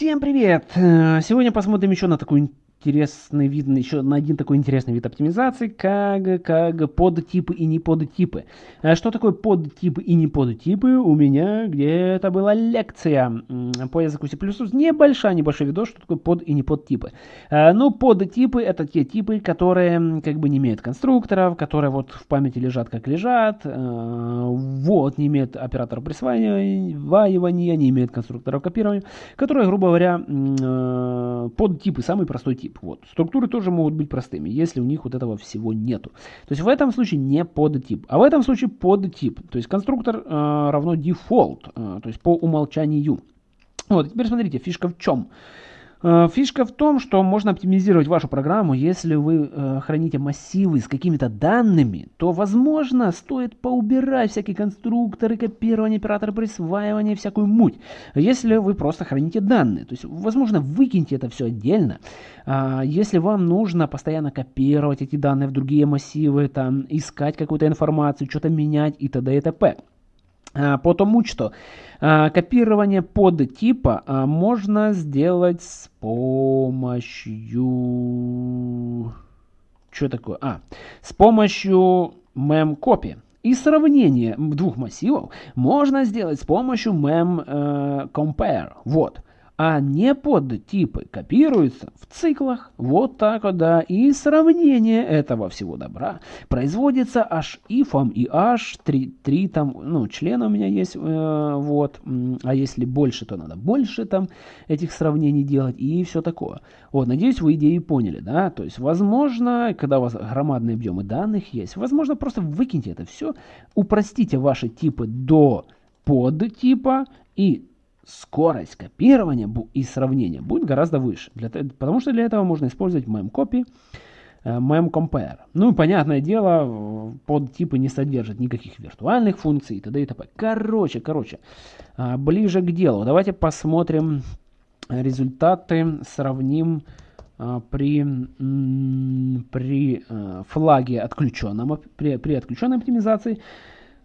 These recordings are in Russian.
Всем привет! Э, сегодня посмотрим еще на такую интересный вид, еще на один такой интересный вид оптимизации, как, как подтипы и не подтипы. А что такое подтипы и не подтипы? У меня где-то была лекция по языку C++, небольшая, небольшой видос, что такое под и не подтипы. А, ну, подтипы это те типы, которые как бы не имеют конструкторов, которые вот в памяти лежат как лежат, а, вот, не имеют оператора присваивания, не имеют конструкторов копирования, которые, грубо говоря, подтипы, самый простой тип тип. Вот. Структуры тоже могут быть простыми, если у них вот этого всего нету. То есть в этом случае не подтип, а в этом случае подтип. То есть конструктор э, равно default, э, то есть по умолчанию. Вот, теперь смотрите, фишка в чем. Э, фишка в том, что можно оптимизировать вашу программу, если вы э, храните массивы с какими-то данными, то, возможно, стоит поубирать всякие конструкторы, копирование, операторы присваивания, всякую муть. Если вы просто храните данные, то есть, возможно, выкиньте это все отдельно. А, если вам нужно постоянно копировать эти данные в другие массивы, там, искать какую-то информацию, что-то менять и т.д. и т.п. А, потому что а, копирование под типа а, можно сделать с помощью... Что такое? А, с помощью mem-копи. И сравнение двух массивов можно сделать с помощью mem-compare. Э, вот а не под копируются в циклах. Вот так вот, да. И сравнение этого всего добра производится аж ифом и аж три, три там, ну, члена у меня есть, э, вот. А если больше, то надо больше там этих сравнений делать и все такое. Вот, надеюсь, вы идеи поняли, да. То есть, возможно, когда у вас громадные объемы данных есть, возможно, просто выкиньте это все, упростите ваши типы до подтипа и скорость копирования и сравнения будет гораздо выше. Для, потому что для этого можно использовать memcopy, э, memcompare. Ну, понятное дело, под типы не содержат никаких виртуальных функций и т.д. и т.п. Короче, короче, а, ближе к делу. Давайте посмотрим результаты, сравним а, при, при э, флаге отключенном, при, при отключенной оптимизации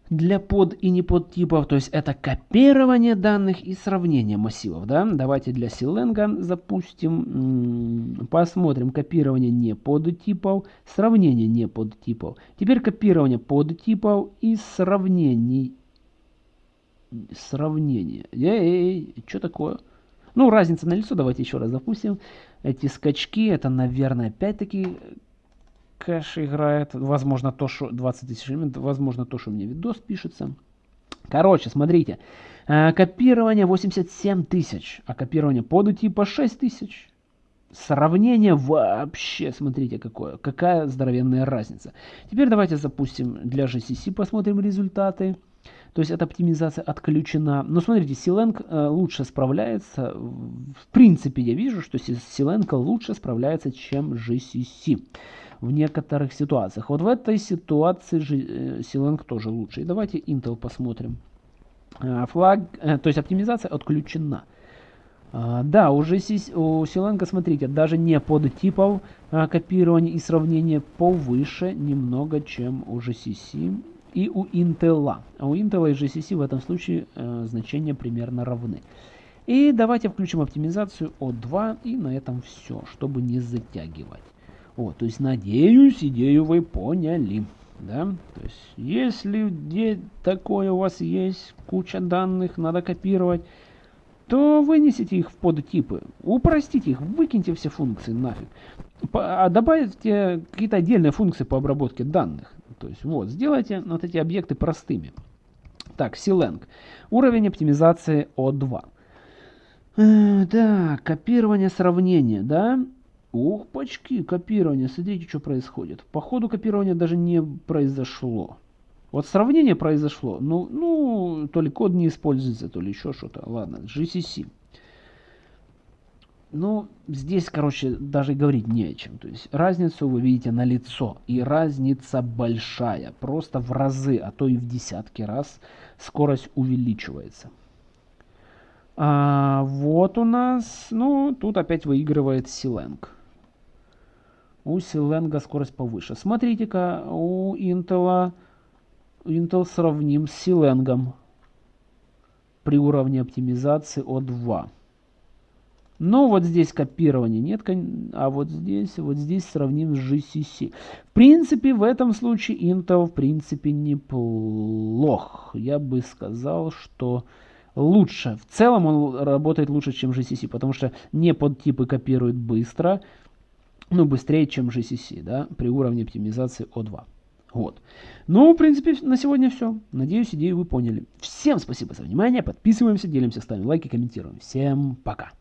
для под и не под типов, то есть это копирование данных и сравнение массивов. Да? Давайте для Силенга запустим, посмотрим копирование не под типов, сравнение не под типов. Теперь копирование под типов и сравнение. Сравнение. Эй, что такое? Ну, разница на лицо, давайте еще раз запустим. Эти скачки, это, наверное, опять-таки кэш играет. Возможно, то, что 20 тысяч элементов, возможно, то, что мне видос пишется. Короче, смотрите. Э, копирование 87 тысяч, а копирование под типа 6 тысяч. Сравнение вообще, смотрите, какое, какая здоровенная разница. Теперь давайте запустим для GCC, посмотрим результаты. То есть эта оптимизация отключена. Но смотрите, Силенк э, лучше справляется. В принципе, я вижу, что Силенко лучше справляется, чем GCC в некоторых ситуациях. Вот в этой ситуации э, Силенг тоже лучше. И давайте Intel посмотрим. Э, флаг, то есть оптимизация отключена. Да, уже у Силенга, смотрите, даже не под типов копирования и сравнения повыше немного, чем у GCC и у Intel. А у Intel и GCC в этом случае значения примерно равны. И давайте включим оптимизацию O2 и на этом все, чтобы не затягивать. Вот, то есть, надеюсь, идею вы поняли. Да? То есть, если где такое у вас есть, куча данных, надо копировать, то вынесите их в подтипы, упростите их, выкиньте все функции нафиг. А добавьте какие-то отдельные функции по обработке данных. То есть, вот, сделайте вот эти объекты простыми. Так, Silang. Уровень оптимизации O2. Э, да, копирование сравнения, да. Ух, пачки, копирование. Смотрите, что происходит. По ходу копирования даже не произошло. Вот сравнение произошло. Ну, ну, то ли код не используется, то ли еще что-то. Ладно, GCC. Ну, здесь, короче, даже говорить не о чем. То есть разницу вы видите на лицо. И разница большая. Просто в разы, а то и в десятки раз скорость увеличивается. А, вот у нас, ну, тут опять выигрывает Силенг. У Силенга скорость повыше. Смотрите-ка, у Intel, Intel сравним с Силенгом при уровне оптимизации O2. Но вот здесь копирования нет, а вот здесь, вот здесь сравним с GCC. В принципе, в этом случае Intel, в принципе, неплох. Я бы сказал, что лучше. В целом он работает лучше, чем GCC, потому что не подтипы копируют быстро, ну, быстрее, чем GCC, да, при уровне оптимизации O2. Вот. Ну, в принципе, на сегодня все. Надеюсь, идею вы поняли. Всем спасибо за внимание. Подписываемся, делимся, ставим лайки, комментируем. Всем пока.